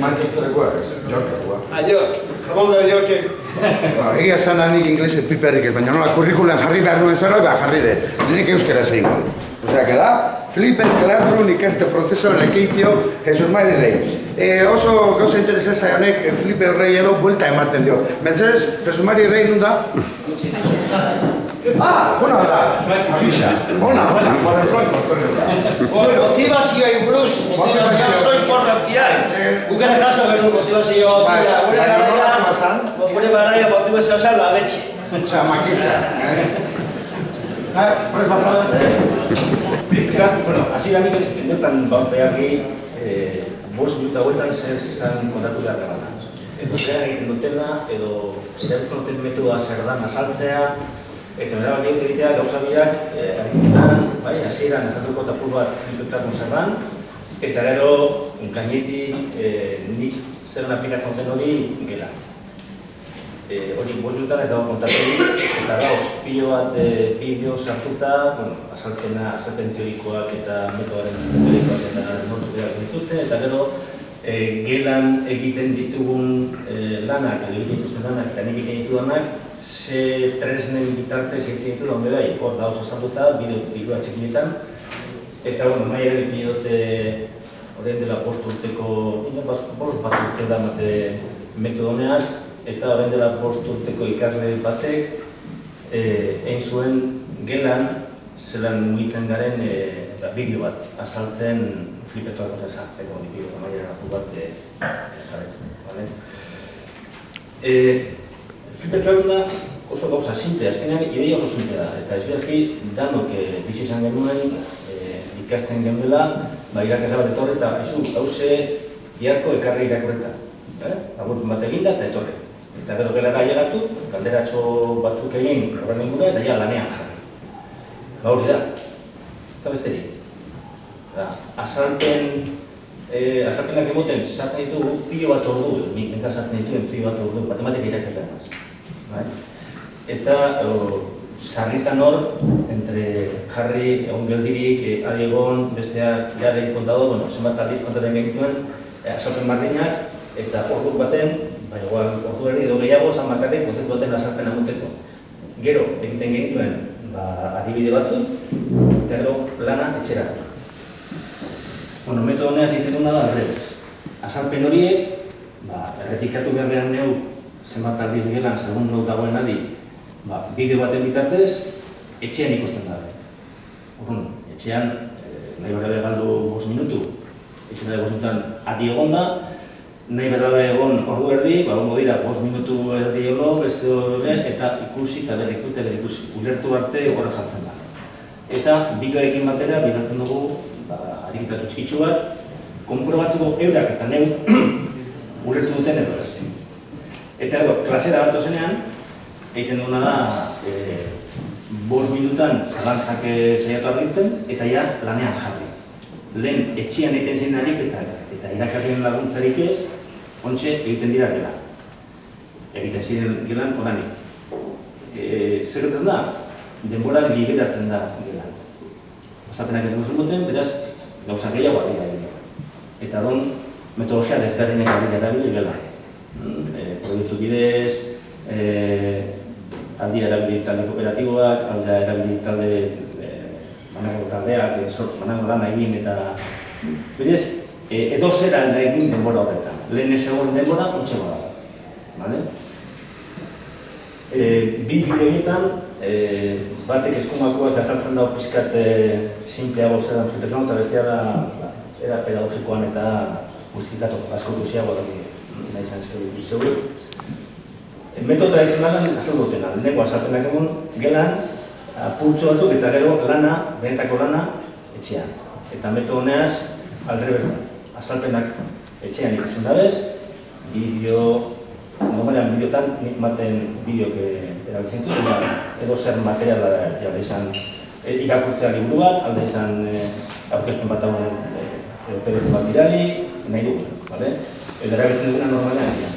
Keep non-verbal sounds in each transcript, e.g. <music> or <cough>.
Manchesterrekoa, ez, Yorkekoa. A York, jamón de York. Ba, egia esan nik inglese piperrik ez, baina nola kurrikulen jarri behar nuen zara, ba, jarri de. Nik euskera zein. Osea, que da, Fliper Classroom ikaste prozeso lekeitio Jesus Mari Rey. E, oso gauza interesa zaionek e, Fliper Rey edo buelta ematen dio. Mentzez, Jesus Mari Rey nun da? <laughs> Ah, ona da. Avisa. Ona, ona, por el flanco, Antonio da. Motivazioa buruz, motivazioa oso importantia. Gukera jaso genuen motivazioa Bai, pila, gure garaia, pasan? gure garaia motivazioa zen la betxe. Osea, makina. Ah, pues basada. Beraz, bueno, hasi da nik endetan baupeagi, eh, bost minuta hauetan zer zan kontatu behar dela. Edo egiten dutela, edo erabiltzen metodoa zer dan azaltzea, eta bera bat egitea gauza biak, eh, argitetan, bai, hasieran ezatuko tapur bat inputako zer dan, eta gero, gainetik, eh, nik zer aplikatzen duten hori gela. Eh, hori minutan ez dago kontatu. Eta gauz, pilo bat e, bideo sartuta, bueno, azalpena, azalpen teorikoak eta metodoaren teorikoak eta nortzuk behar dituzte, eta gero e, gelan egiten ditugun e, lanak, egiten dituzten lanak eta nik egiten ditudanak, ze tresnen bitartez egiten ditu daun bai, hor dauz azalduta, bideo, txikinetan, eta bueno, nahi ere ipini dute horrein dela bost urteko, ina bost bat urte da mate metodoneaz, eta orain dela bost urteko ikasle batek eh, egin zuen gelan zelan mugitzen garen eh, eta bideo bat azaltzen flipetoak osa eta hori bideo amaiera apur bat eh, jarretzen. Vale? Eh, flipetoak da oso gauza simple, azkenean ideia oso simple da, eta ez bidazki danok eh, bizi izan genuen eh, ikasten genuela, ba, irakasle bat etorri eta izu, hauze, biharko ekarri irakurreta. Eh? Agurtu bat eginda eta etorri. Eta gero gelara llegatu, galderatxo batzuk egin horren ingura eta ja lanean jarri. Ba hori da. Eta besterik. Da, azalpen, eh, azalpenak emoten sartzen ditugu pilo bat ordu, nik sartzen dituen pilo bat ordu, matematika irakaslean. Bai? Eta sarritan hor, entre jarri, egon geldirik, eh, adi egon, besteak jare kontado, bueno, zenbat aldiz kontaten genituen, eh, azalpen mardinak, eta ordu baten, bai, ordu erdi edo gehiago, esan bakarrik, kontzeptu baten azalpen amuteko. Gero, egiten genituen, ba, adibide batzuk, eta lana etxera. Bueno, metodo honea egiten duna da, alrebez. Azalpen horiek, ba, errepikatu beharrean neu, zenbat aldiz gelan, segun nau dagoen adi, ba, bideo baten bitartez, etxean ikusten da. Urrun, etxean, eh, nahi bera galdu bos minutu, etxean da bos minutan adi egon da, nahi bera egon ordu erdi, ba, ongo dira, bos minutu erdi euro, beste hori, eta ikusi eta berri ikusi, berri ikusi, ulertu arte egorra saltzen da. Eta bideoekin batera, bidatzen dugu, ba, arikitatu txikitsu bat, konprobatzeko eurak eta neu <clears throat> ulertu duten edo. Eta ero, klasera bat ozenean, egiten duguna da, e, bos minutan zalantzak eh, saiatu argitzen, eta ja lanean jarri. Lehen etxian egiten zen ariketa, eta irakasleen laguntzarik ez, ontxe egiten dira gela. Egiten ziren gelan oranik. E, zer gertzen da? Denbora liberatzen da gelan. Osapenak ez duzu duten, beraz, gauza gehiago dira. Eta don, metodologia desberdinak ari erabili gela. E, proiektu bidez, e, aldi erabili talde kooperatiboak, alda erabili talde e, manago taldeak, e, sortu manago lana egin eta berez, e, edo zer alda egin denbora horretan. Lehen ez egon denbora, ontsa bada. Vale? E, bi bideoietan, e, batek eskumakoak azaltzen dago pizkat e, simpleago zer da eta bestea da ba, era pedagogikoan eta guztitatu asko duziago da nahi izan zeu zeu. E, metodo tradizionalan azal dutena, leheneko azalpenak egun gelan, apurtxo batzuk eta gero lana, benetako lana, etxean. Eta metodo honeaz, aldrebez da. Azalpenak etxean ikusten dabez, bideo, normalean bideotan nik maten bideok erabiltzen dut, baina edo zer materiala da, alde izan e, irakurtzea liburu bat, alde izan e, aurkezpen bat hau e, PDF bat bidali, nahi dugu, bale? Edo erabiltzen duguna normalean dira.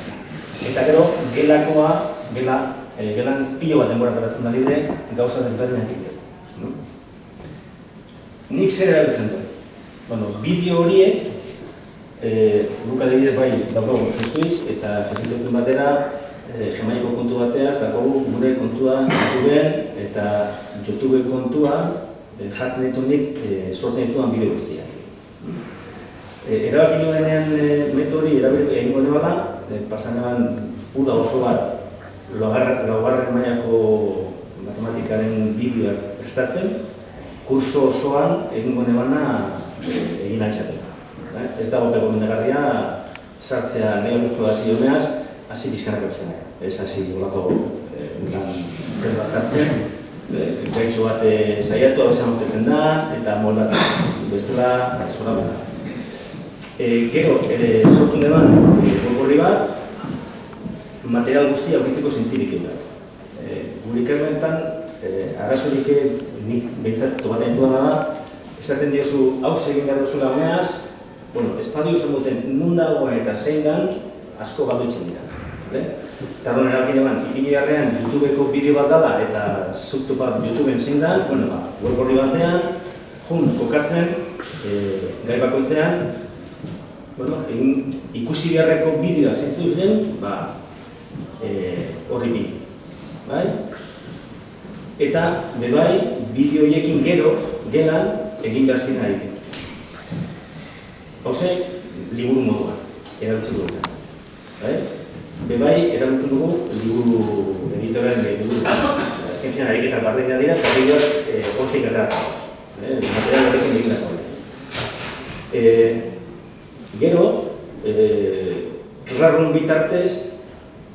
Eta gero, gelakoa, gela, e, gelan pilo bat denbora geratzen da libre, gauza desberdinak egiteko. Nik zer erabiltzen dut? Bueno, bideo horiek, e, guk adibidez bai daukagu Jesuit eta Jesuitekin batera e, Jamaiko kontu bateaz, daukagu gure kontua YouTubeen eta YouTube kontua e, jartzen ditu nik e, sortzen dituan bideo guztiak. E, erabaki nuenean e, metodi erabili egingo nebala, e, pasan uda oso bat laugarren laugarren mailako matematikaren bideoak prestatzen, kurso osoan egingo nebana e, egin nahi izateko. Eh? Ez dago pego mendegarria sartzea nire kurso hasi joneaz, hasi bizkanako bezala. Ez hasi olako eh, lan zer bat hartzen, gaitxo bat eh, saiatu abezan da, eta moldatzen bestela, ez hori bera. E, gero, ere sortu neban, e, gorri bat, material guztia aurkitzeko zintzirik egin e, Gure ikaslenetan, e, arrazorik nik behintzat tomaten duana da, esaten diozu hau egin behar duzula honeaz, bueno, espadio oso duten nun dagoen eta zein dan, asko galdu itzen dira. Eta bueno, erakin eban, ipini garrean YouTubeko bideo bat dala eta zuktu bat YouTubeen zein dan, bueno, ba, web horri batean, jun, kokatzen, e, gai bakoitzean, bueno, egin, ikusi beharreko bideoa zintzu zen, ba, e, horri bi. Bai? Eta, bebai, bideoiekin gero, gelan, egin behar ziren ari. Hauze, liburu moduan, erabiltzen dugu. Bai? Bebai, erabiltzen dugu liburu editorean liburu. Azken finan, ariketak bardina dira, eta bideoak eh, hozik errata. Eh? Material horrekin egin dako. Eh, gero, eh, rarrun bitartez,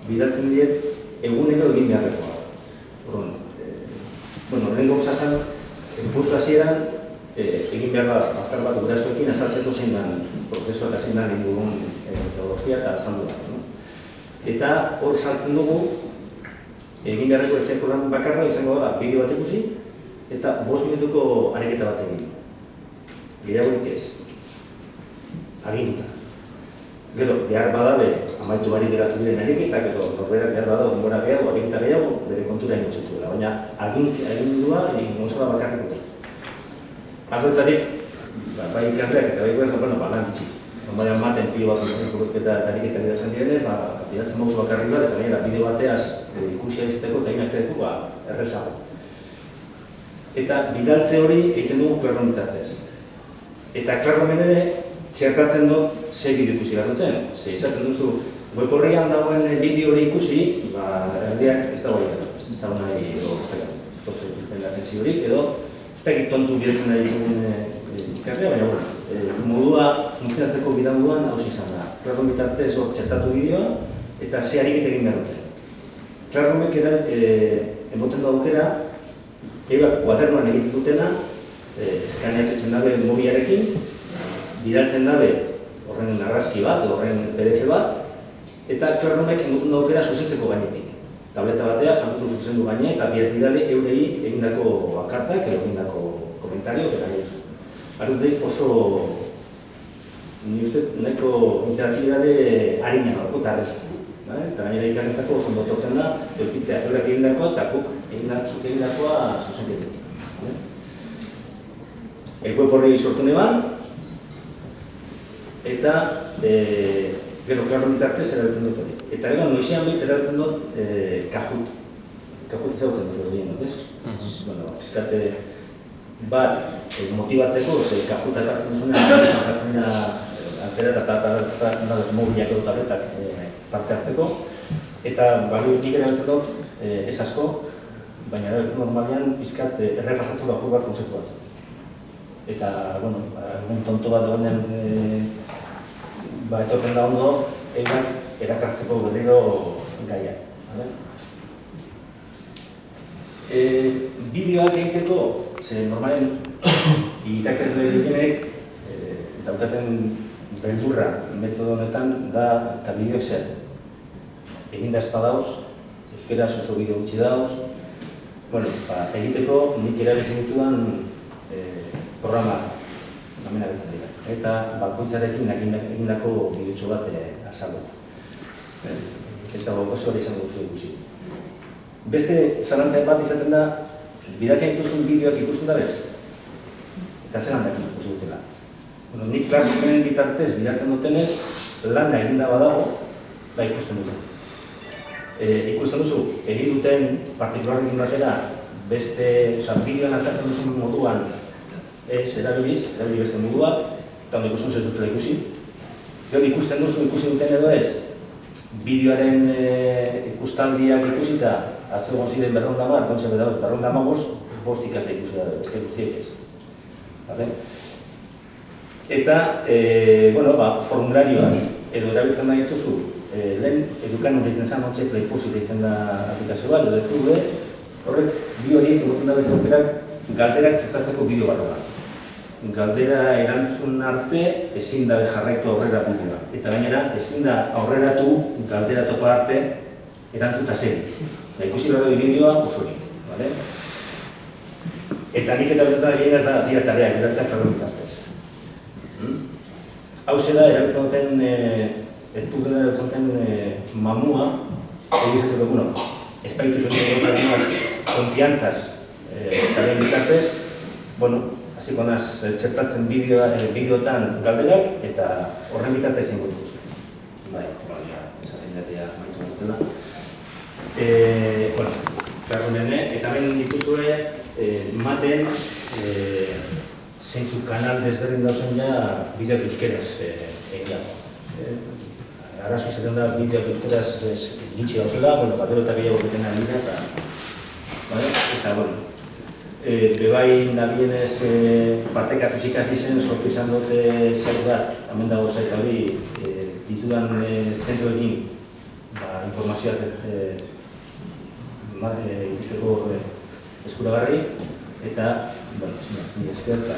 bidatzen diet, egunero egin beharrekoa. Horren, eh, bueno, horren gauzazan, kursu hasieran eh, egin behar da batzar bat gurasoekin azaltzeko zein dan prozesua eta zein dan inguruan eh, metodologia eta azaldu bat. No? Eta hor saltzen dugu, egin beharreko etxeko lan bakarra izango da bideo bat ikusi, eta bost minutuko areketa bat egin. Gehiagorik ez. Aginduta. Gero, behar badabe, amaitu bari geratu diren ariketak, edo norberak behar bada, onbora gehiago, aginta gehiago, bere kontura ingo zituela. Baina, agindua, egin gozala bakarrik dut. Batutarik, ba, bai ikasleak eta bai ikasleak, bueno, ba, lan bitxi. Baina maten pio bat eta ariketa bidatzen direnez, ba, bidatzen mauzu bakarri bat, eta gainera bideo bateaz e, ikusia izateko eta inazteko, ba, errezago. Eta bidaltze hori egiten dugu klarron bitartez. Eta klarron ere, txertatzen dut ze bideo ikusi behar duten. Ze izaten duzu, web horrian dagoen bideo hori ikusi, ba, erdiak ez dago egin. Ez dago nahi, edo, ez dago, ez dago, ez dago, ez dago, edo, ez da tontu bihurtzen nahi dugun ikaslea, baina bueno, e, modua funtzionatzeko bidamuduan hau izan da. Klarron bitartez hor txertatu bideoa eta ze harik egin behar dute. Klarromek era, e, emoten da aukera, ebak kuadernoan egiten dutena, e, eskaneatu etxen dabe mobiarekin, bidaltzen dabe horren narrazki bat, horren PDF bat, eta klarromek emoten da aukera susetzeko gainetik tableta batea, zantuzu zuzendu gaine, eta bihar bidale eurei egindako akartzak, edo egindako komentario, eta nahi oso. Arrundek oso, ni uste, nahiko interaktibitate harina dago, eta arrezak. Eta gainera ikasentzako oso ondo torten da, eukitzea eurak egindakoa, eta puk egindako, egindakoa zuzenketekin. Eko eporri sortu neban, eta e, gero klarro bitartez erabiltzen dut hori. Eta gero, noizean behit erabiltzen dut eh, kajut. Kajut ezagutzen duzu egin dut, ez? Mhm. Bueno, eskate bat eh, motibatzeko, ze kajut akatzen duzunean, akatzen dira altera eta atatzen da mobiliak edo tabletak parte hartzeko. Eta balio nik erabiltzen dut ez asko, baina erabiltzen normalian pizkat errepasatzu da bat konzeptu bat. Eta, bueno, egun tonto bat egonen e, ba, etorten da ondo, egin erakartzeko berriro gaia. E, bideoak egiteko, ze normalen <coughs> irakasle direnek e, daukaten beldurra metodo honetan da eta bideoak zer. Egin da espadauz, euskera oso bideo gutxi dauz. Bueno, ba, egiteko nik erabiltzen ditudan e, programa namena dira. Eta bakoitzarekin egindako bideotxo bat e, azalduta ez dago oso hori izango duzu ikusi. Beste zalantzak bat izaten da, bidatzen dituzun bideoak ikusten da bez? Eta zelan da ikusi dutela. Bueno, nik Classroomen bitartez bilatzen dutenez, lana eginda badago, ba ikusten duzu. E, ikusten duzu, egin duten partikularrekin batera, beste, oza, bideoan azaltzen duzun moduan, ez, erabiliz, erabili beste modua, eta hon ikusten ez dutela ikusi. Gero ikusten duzu, ikusi duten edo ez, bideoaren e, ikustaldiak ikusita, atzo egon ziren berronda mar, kontxe bedauz, berronda magoz, bost ikasle ikusi da, beste guztiek ez. Vale? Eta, e, bueno, ba, formularioak edo erabiltzen nahi dituzu, e, lehen edukan deitzen zen, hotxe playposi deitzen da aplikazio bat, edo horrek, bi horiek egoten da bezaukerak, galderak txertatzeko bideo barro bat. Galdera erantzun arte ezin da jarraitu aurrera bidea. Eta gainera, ezin da aurreratu galdera topa arte erantzuta zen. Da ikusi behar da bideoa osorik. Vale? Eta nik eta bertan egin ez da dira tarea, geratzea karro bitaztez. Hmm? Hau da, erabiltzen duten, e, etpuken erabiltzen duten e, mamua, egizatu dugu, bueno, espaitu zuen konfiantzaz, e, taren bitartez, bueno, hasiko naz txertatzen bideo, e, bideotan galderak, eta horren bitartez zingo dut. Bai, bai, esaten jatea maitu dutela. E, bueno, nene, eta hemen dituzue, eh, maten eh, zeintzu kanal desberdin dauzen ja bideok euskeraz eh, egin dago. Eh, arazo izaten da bideok euskeraz ez gitxi gauzela, bueno, batero eta gehiago beten ari dira, eta, vale? eta, bueno, e, bebai nabienez e, partekatu ikasi zen, sortu izan dute zer bat, hemen dago zait hori, e, ditudan e, zentroekin, ba, informazioa e, ma, e, ikitzeko e, eskuragarri, eta, bueno, esker, eta...